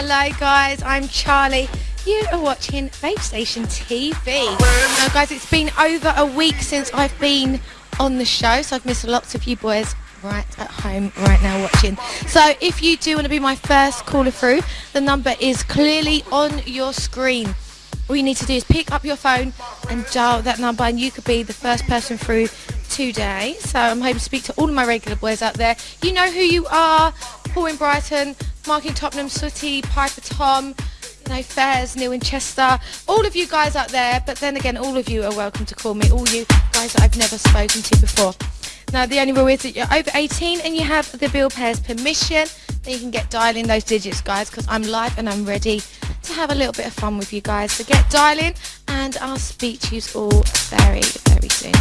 Hello guys, I'm Charlie. You are watching Vape Station TV. Now guys, it's been over a week since I've been on the show, so I've missed lots of you boys right at home right now watching. So if you do want to be my first caller through, the number is clearly on your screen. All you need to do is pick up your phone and dial that number and you could be the first person through today. So I'm hoping to speak to all of my regular boys out there. You know who you are. Paul in Brighton, Mark in Tottenham, Sooty, Piper Tom, you know, Fairs, Neil in Chester, all of you guys out there, but then again, all of you are welcome to call me, all you guys that I've never spoken to before. Now, the only rule is that you're over 18 and you have the bill payer's permission, then you can get dialing those digits, guys, because I'm live and I'm ready to have a little bit of fun with you guys. So get dialing and I'll speak to you all very, very soon.